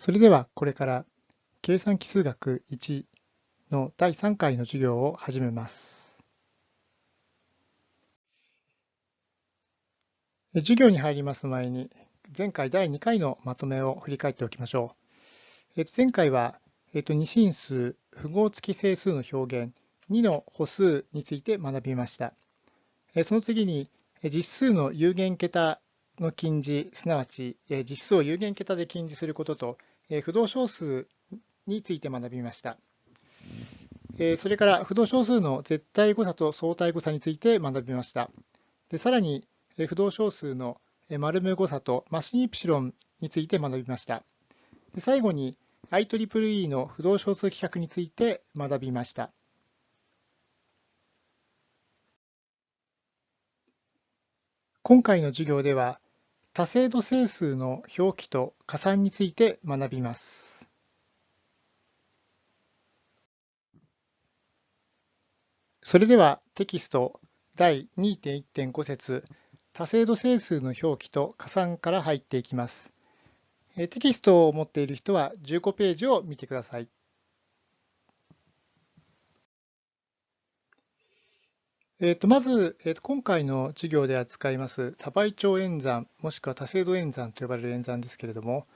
それではこれから計算奇数学1の第3回の授業を始めます。授業に入ります前に前回第2回のまとめを振り返っておきましょう。前回は二進数符号付き整数の表現2の歩数について学びました。その次に実数の有限桁の近似、すなわち実数を有限桁で近似することと不動小数について学びました。それから不動小数の絶対誤差と相対誤差について学びました。でさらに不動小数の丸無誤差とマシンイプシロンについて学びました。で最後に IEEE の不動小数規格について学びました。今回の授業では多精度整数の表記と加算について学びます。それではテキスト第2.1.5節多精度整数の表記と加算から入っていきます。テキストを持っている人は15ページを見てください。えー、とまず、えー、と今回の授業で扱います多倍長演算もしくは多精度演算と呼ばれる演算ですけれども、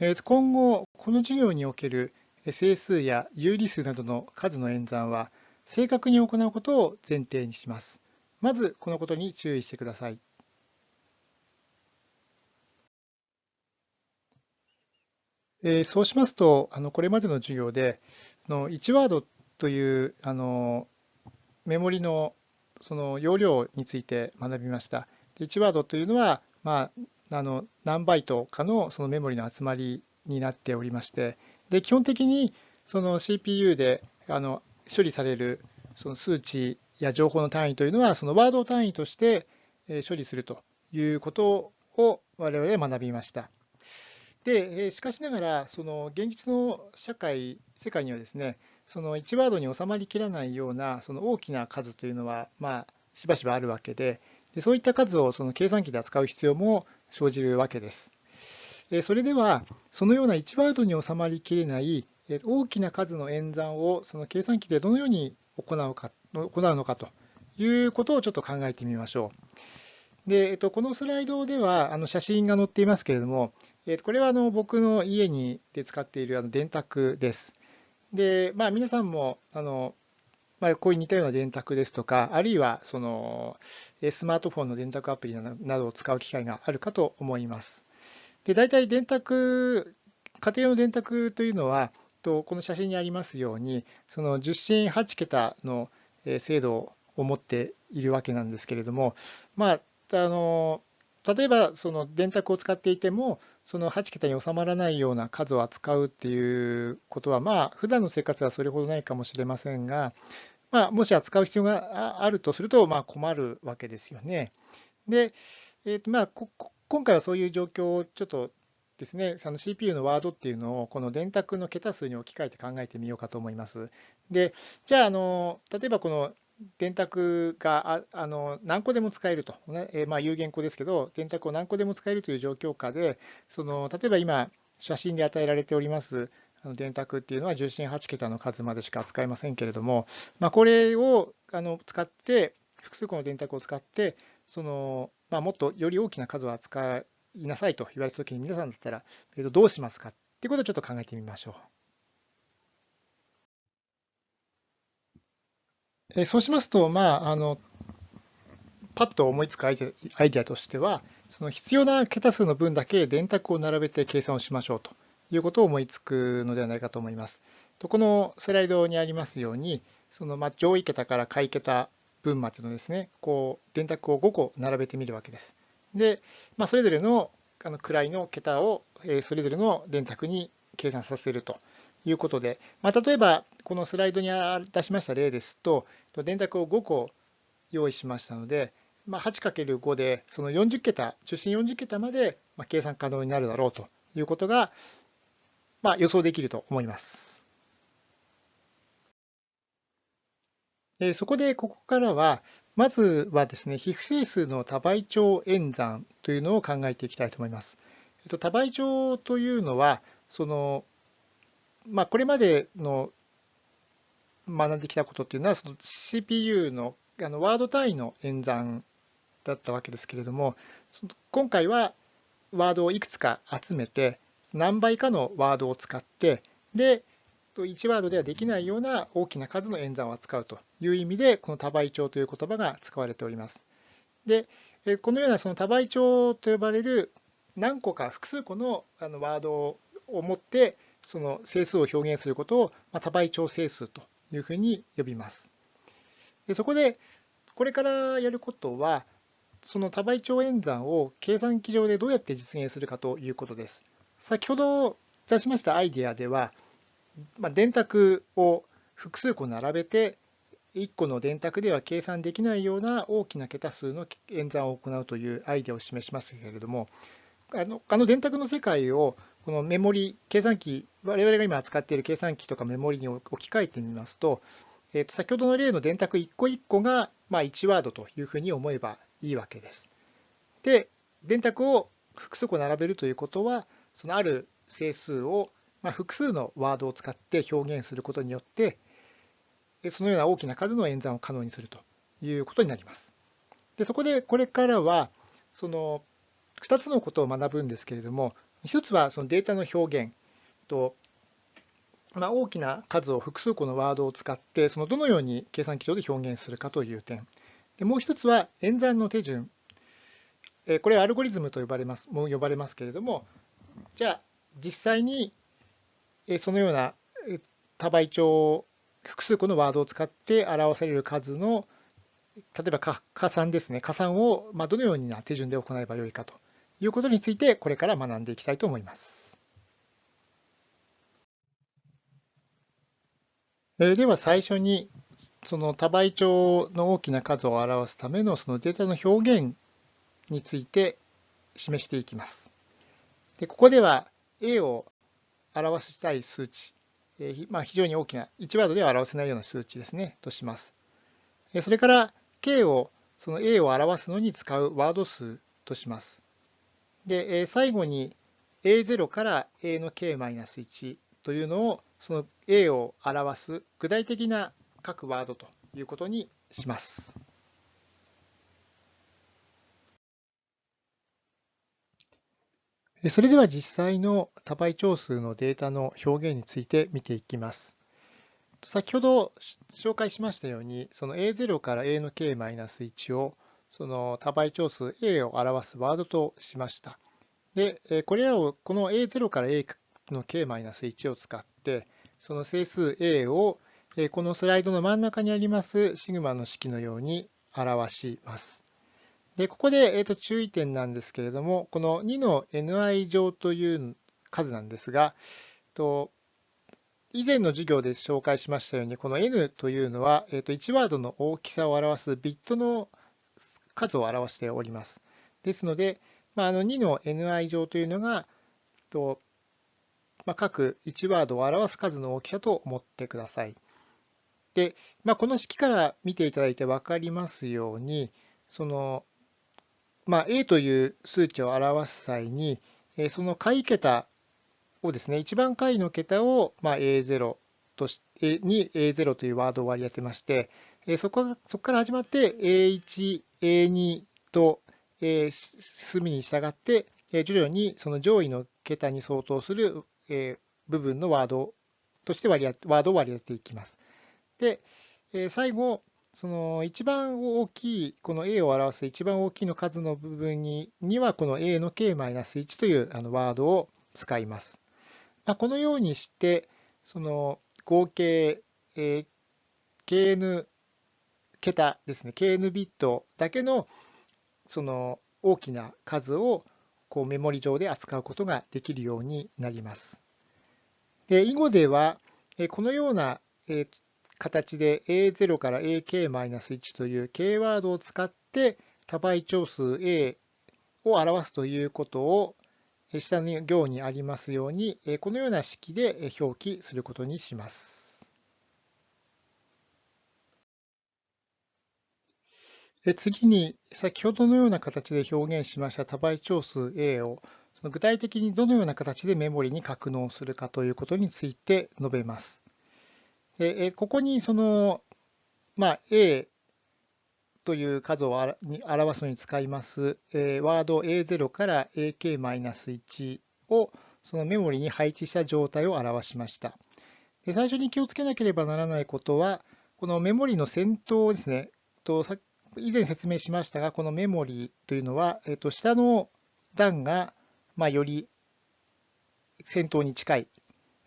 えー、と今後この授業における整数や有理数などの数の演算は正確に行うことを前提にします。まずこのことに注意してください。えー、そうしますと、あのこれまでの授業での1ワードというあのメモリのその容量について学びました。で1ワードというのは、まあ、あの何バイトかのそのメモリの集まりになっておりまして、で基本的にその CPU であの処理されるその数値や情報の単位というのは、そのワード単位として処理するということを我々は学びました。でしかしながら、その現実の社会、世界にはですね、その1ワードに収まりきらないようなその大きな数というのは、まあ、しばしばあるわけで、でそういった数をその計算機で扱う必要も生じるわけです。それでは、そのような1ワードに収まりきれない大きな数の演算をその計算機でどのように行うか行うのかということをちょっと考えてみましょう。で、えっと、このスライドではあの写真が載っていますけれども、えっと、これはあの僕の家にで使っているあの電卓です。で、まあ、皆さんもあの、まあ、こういう似たような電卓ですとか、あるいはそのスマートフォンの電卓アプリなどを使う機会があるかと思います。で大体電卓、家庭用の電卓というのは、とこの写真にありますように、その10進8桁の精度を持っているわけなんですけれども、まあ、あの例えばその電卓を使っていても、その8桁に収まらないような数を扱うっていうことは、まあ、普段の生活はそれほどないかもしれませんが、まあ、もし扱う必要があるとすると、まあ、困るわけですよね。で、えーとまあ、今回はそういう状況をちょっとですね、その CPU のワードっていうのをこの電卓の桁数に置き換えて考えてみようかと思います。で、じゃあ、あの例えばこの電卓があの何個でも使えると、ねえまあ、有限個ですけど、電卓を何個でも使えるという状況下で、その例えば今、写真で与えられておりますあの電卓っていうのは重心8桁の数までしか扱えませんけれども、まあ、これをあの使って、複数個の電卓を使って、そのまあ、もっとより大きな数を扱いなさいと言われたときに、皆さんだったら、えー、とどうしますかっていうことをちょっと考えてみましょう。えそうしますと、まあ、あのパッと思いつくアイデアとしては、その必要な桁数の分だけ電卓を並べて計算をしましょうということを思いつくのではないかと思います。とこのスライドにありますように、そのま上位桁から下位桁分までのですね、こう電卓を5個並べてみるわけです。で、まあ、それぞれのあの位の桁をそれぞれの電卓に計算させるということで、まあ、例えばこのスライドに出しました例ですと、電卓を5個用意しましたので、まあ、8×5 でその40桁、中心40桁まで計算可能になるだろうということが、まあ、予想できると思います。そこでここからは、まずはですね、非不整数の多倍長演算というのを考えていきたいと思います。多倍長というのは、その、まあ、これまでの学んできたことっていうのは、その CPU のあのワード単位の演算だったわけですけれども、今回はワードをいくつか集めて、何倍かのワードを使って、で、1ワードではできないような大きな数の演算を扱うという意味で、この多倍調という言葉が使われております。で、このようなその多倍調と呼ばれる何個か複数個のあのワードを持ってその整数を表現することを多倍調整数というふうに呼びます。でそこでこれからやることはその多倍調演算を計算機上でどうやって実現するかということです。先ほど出しましたアイデアでは、まあ、電卓を複数個並べて1個の電卓では計算できないような大きな桁数の演算を行うというアイデアを示しましたけれどもあのあの電卓の世界をこのメモリ計算機我々が今扱っている計算機とかメモリに置き換えてみますと,、えー、と先ほどの例の電卓1個1個がまあ1ワードというふうに思えばいいわけです。で電卓を複数個並べるということはそのある整数をまあ複数のワードを使って表現することによってそのような大きな数の演算を可能にするということになります。でそこでこれからはその2つのことを学ぶんですけれども1つはそのデータの表現と、まあ、大きな数を複数個のワードを使ってそのどのように計算機上で表現するかという点。でもう1つは演算の手順。えこれはアルゴリズムと呼ばれますも呼ばれますけれどもじゃあ実際にそのような多倍調複数個のワードを使って表される数の例えば加算ですね。加算をどのような手順で行えばよいかと。いうことについてこれから学んでいきたいと思います。では最初にその多倍調の大きな数を表すためのそのデータの表現について示していきます。でここでは A を表したい数値えまあ、非常に大きな1ワードでは表せないような数値ですね、とします。それから K をその A を表すのに使うワード数とします。で、最後に A0 から A の K-1 というのをその A を表す具体的な各ワードということにします。それでは実際の多倍長数のデータの表現について見ていきます。先ほど紹介しましたように、その A0 から A の K-1 をその多倍長数 A を表すワードとしました。で、これらをこの A0 から A の K-1 を使って、その整数 A をこのスライドの真ん中にありますシグマの式のように表します。で、ここで、えー、と注意点なんですけれども、この2の ni 乗という数なんですが、と以前の授業で紹介しましたように、この n というのは、えー、と1ワードの大きさを表すビットの数を表しております。ですので、まあ、あの2の ni 乗というのが、とまあ、各1ワードを表す数の大きさと思ってください。で、まあ、この式から見ていただいて分かりますように、そのまあ、A という数値を表す際に、その解桁をですね、一番解の桁をま A0 としに A0 というワードを割り当てまして、そこそこから始まって A1、A2 と隅に従って、徐々にその上位の桁に相当する部分のワードとして割り当ワードを割り当てていきます。で、最後、その一番大きい、この A を表す一番大きいの数の部分にには、この A の K-1 というあのワードを使います。まあ、このようにして、その合計、えー、KN 桁ですね、KN ビットだけのその大きな数をこうメモリ上で扱うことができるようになります。で囲碁では、このような形で A0 から AK-1 という K ワードを使って多倍長数 A を表すということを下の行にありますようにこのような式で表記することにします。次に先ほどのような形で表現しました多倍長数 A をその具体的にどのような形でメモリに格納するかということについて述べます。でここにその、まあ、A という数を表すのに使います、えワード A0 から AK-1 をそのメモリに配置した状態を表しました。で最初に気をつけなければならないことは、このメモリの先頭ですね、と以前説明しましたが、このメモリーというのは、えっと、下の段が、まあ、より先頭に近い、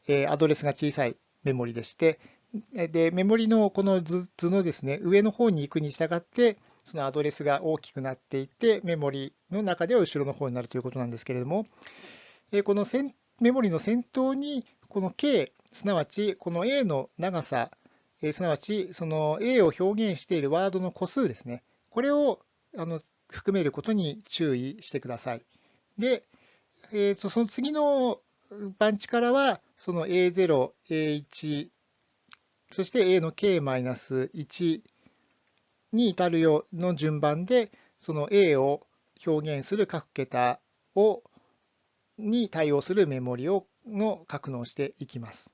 えアドレスが小さいメモリでして、でメモリのこの図のですね上の方に行くに従って、そのアドレスが大きくなっていって、メモリの中では後ろの方になるということなんですけれども、このメモリの先頭に、この K、すなわちこの A の長さ、すなわちその A を表現しているワードの個数ですね、これをあの含めることに注意してください。で、えー、とその次の番地からは、その A0、A1、そして A の K-1 に至るようの順番で、その A を表現する各桁をに対応するメモリをの格納していきます。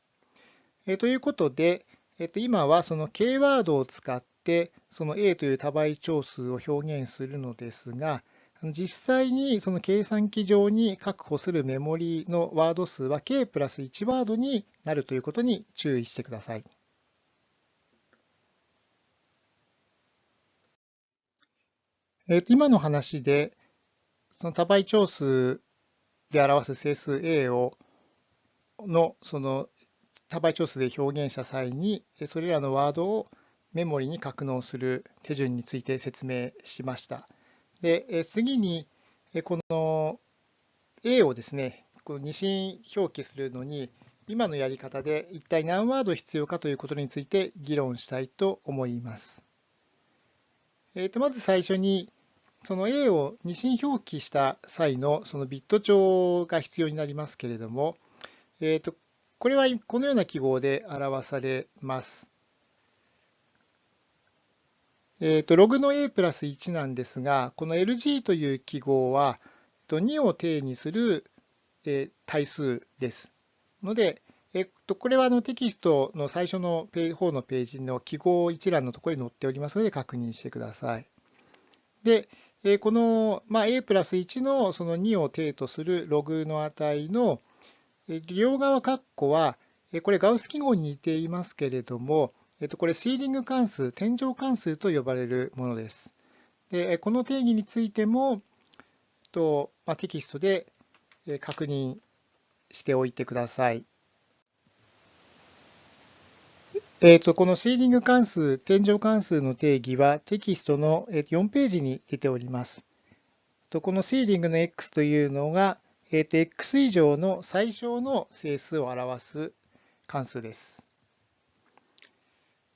えー、ということで、えー、と今はその K ワードを使ってその A という多倍長数を表現するのですが、実際にその計算機上に確保するメモリのワード数は K プラス1ワードになるということに注意してください。えー、と今の話で、その多倍長数で表す整数 A をのその多倍長数で表現した際に、それらのワードをメモリに格納する手順について説明しました。で次に、この A をですね、この二進表記するのに、今のやり方で一体何ワード必要かということについて議論したいと思います。えー、とまず最初に、その A を二進表記した際のそのビット帳が必要になりますけれども、えー、とこれはこのような記号で表されます。えー、とログの A プラス1なんですが、この LG という記号は2を定にする対数です。ので、えっと、これはあのテキストの最初の方のページの記号一覧のところに載っておりますので確認してください。で、この、a プラス1のその2を定とするログの値の両側括弧は、これガウス記号に似ていますけれども、これシーリング関数、天井関数と呼ばれるものです。でこの定義についても、とまあ、テキストで確認しておいてください。えーと、このシーリング関数、天井関数の定義はテキストの4ページに出ております。このシーリングの x というのが、えー、と x 以上の最小の整数を表す関数です。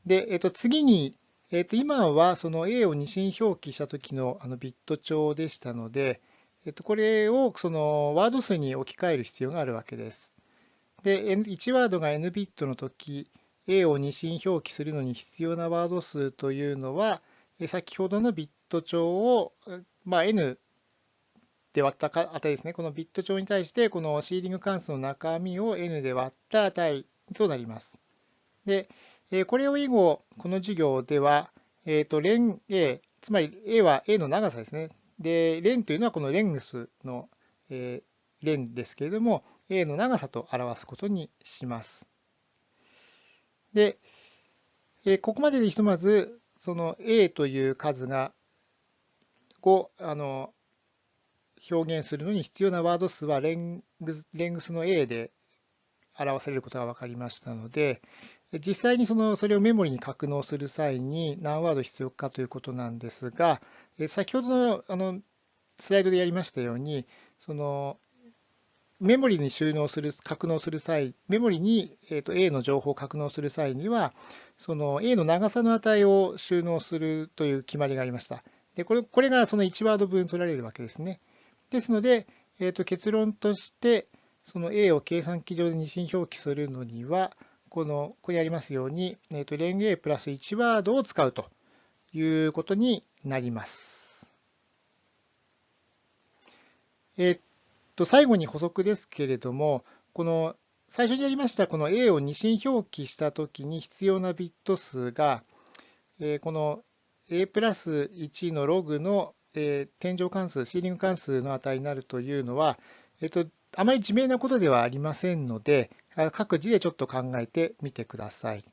で、えー、と次に、えー、と今はその a を二進表記した時のあのビット帳でしたので、えー、とこれをそのワード数に置き換える必要があるわけです。で、1ワードが n ビットの時、A を二進表記するのに必要なワード数というのは、先ほどのビット帳を、まあ、n で割った値ですね。このビット帳に対して、このシーリング関数の中身を n で割った値となります。で、これを以後、この授業では、えっ、ー、と、レン A、つまり A は A の長さですね。で、レンというのはこのレングスの、えー、レンですけれども、A の長さと表すことにします。で、えここまででひとまず、その A という数がをあの表現するのに必要なワード数はレングスレングスの A で表されることが分かりましたので、実際にそのそれをメモリに格納する際に何ワード必要かということなんですが、先ほどのあのスライドでやりましたように、そのメモリに収納する、格納する際、メモリに、えー、と A の情報を格納する際には、その A の長さの値を収納するという決まりがありました。でこれこれがその1ワード分取られるわけですね。ですので、えー、と結論として、その A を計算機上で二進表記するのには、このここにありますように、えー、とレング A プラス1ワードを使うということになります。えーと最後に補足ですけれども、この最初にやりましたこの A を二進表記したときに必要なビット数が、えーこの A プラス1のログの、えー天井関数、シーリング関数の値になるというのは、えっと、あまり自明なことではありませんので、各自でちょっと考えてみてください。